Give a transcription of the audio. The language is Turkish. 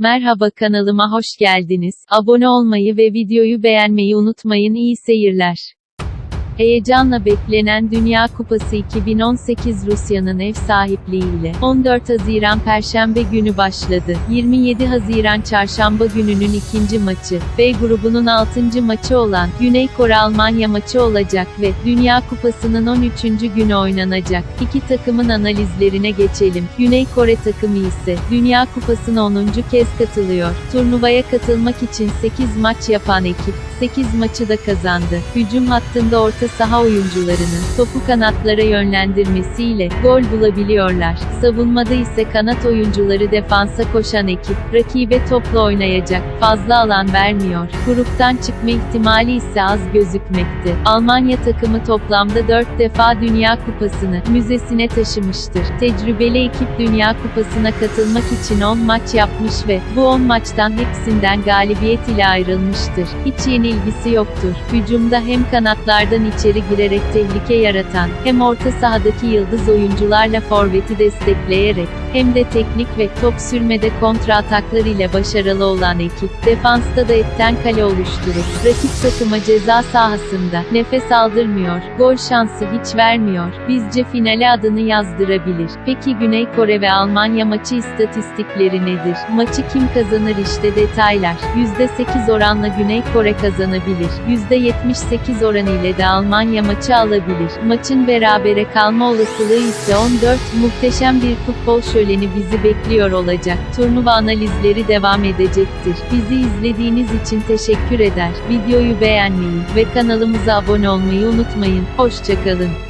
Merhaba kanalıma hoş geldiniz. Abone olmayı ve videoyu beğenmeyi unutmayın. İyi seyirler. Heyecanla beklenen Dünya Kupası 2018 Rusya'nın ev sahipliğiyle 14 Haziran Perşembe günü başladı. 27 Haziran Çarşamba gününün ikinci maçı, B grubunun 6. maçı olan Güney Kore Almanya maçı olacak ve Dünya Kupası'nın 13. günü oynanacak. İki takımın analizlerine geçelim. Güney Kore takımı ise Dünya Kupası'na 10. kez katılıyor. Turnuvaya katılmak için 8 maç yapan ekip 8 maçı da kazandı. Hücum hattında orta saha oyuncularının topu kanatlara yönlendirmesiyle gol bulabiliyorlar. Savunmada ise kanat oyuncuları defansa koşan ekip rakibe topla oynayacak. Fazla alan vermiyor. Gruptan çıkma ihtimali ise az gözükmekte. Almanya takımı toplamda 4 defa Dünya Kupası'nı müzesine taşımıştır. Tecrübeli ekip Dünya Kupası'na katılmak için 10 maç yapmış ve bu 10 maçtan hepsinden galibiyet ile ayrılmıştır. Hiç yenilgisi yoktur. Hücumda hem kanatlardan içeri girerek tehlike yaratan, hem orta sahadaki yıldız oyuncularla forveti destekleyerek, hem de teknik ve top sürmede kontra ataklar ile başarılı olan ekip, defansta da etten kale oluşturup, rakip takıma ceza sahasında, nefes aldırmıyor, gol şansı hiç vermiyor, bizce finale adını yazdırabilir. Peki Güney Kore ve Almanya maçı istatistikleri nedir? Maçı kim kazanır işte detaylar. %8 oranla Güney Kore kazanabilir. %78 oran ile de Almanya maçı alabilir. Maçın berabere kalma olasılığı ise 14. Muhteşem bir futbol şöleni bizi bekliyor olacak. Turnuva analizleri devam edecektir. Bizi izlediğiniz için teşekkür eder. Videoyu beğenmeyi ve kanalımıza abone olmayı unutmayın. Hoşçakalın.